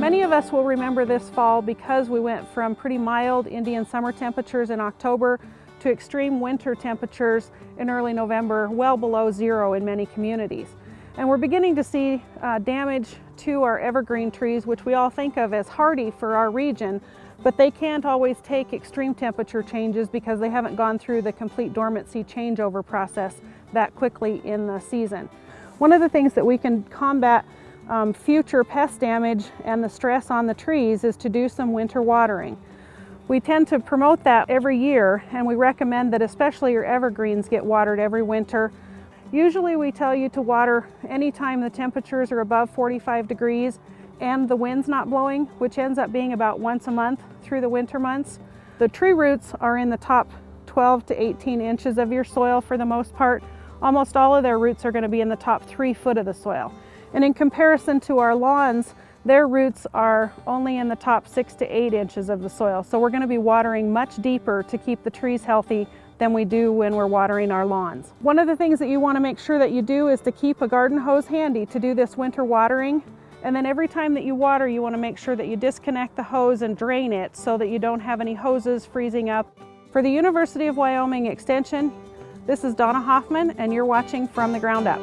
Many of us will remember this fall because we went from pretty mild Indian summer temperatures in October to extreme winter temperatures in early November, well below zero in many communities. And we're beginning to see uh, damage to our evergreen trees, which we all think of as hardy for our region, but they can't always take extreme temperature changes because they haven't gone through the complete dormancy changeover process that quickly in the season. One of the things that we can combat um, future pest damage and the stress on the trees is to do some winter watering. We tend to promote that every year and we recommend that especially your evergreens get watered every winter. Usually we tell you to water anytime the temperatures are above 45 degrees and the wind's not blowing, which ends up being about once a month through the winter months. The tree roots are in the top 12 to 18 inches of your soil for the most part. Almost all of their roots are going to be in the top three foot of the soil. And in comparison to our lawns, their roots are only in the top six to eight inches of the soil. So we're gonna be watering much deeper to keep the trees healthy than we do when we're watering our lawns. One of the things that you wanna make sure that you do is to keep a garden hose handy to do this winter watering. And then every time that you water, you wanna make sure that you disconnect the hose and drain it so that you don't have any hoses freezing up. For the University of Wyoming Extension, this is Donna Hoffman and you're watching From the Ground Up.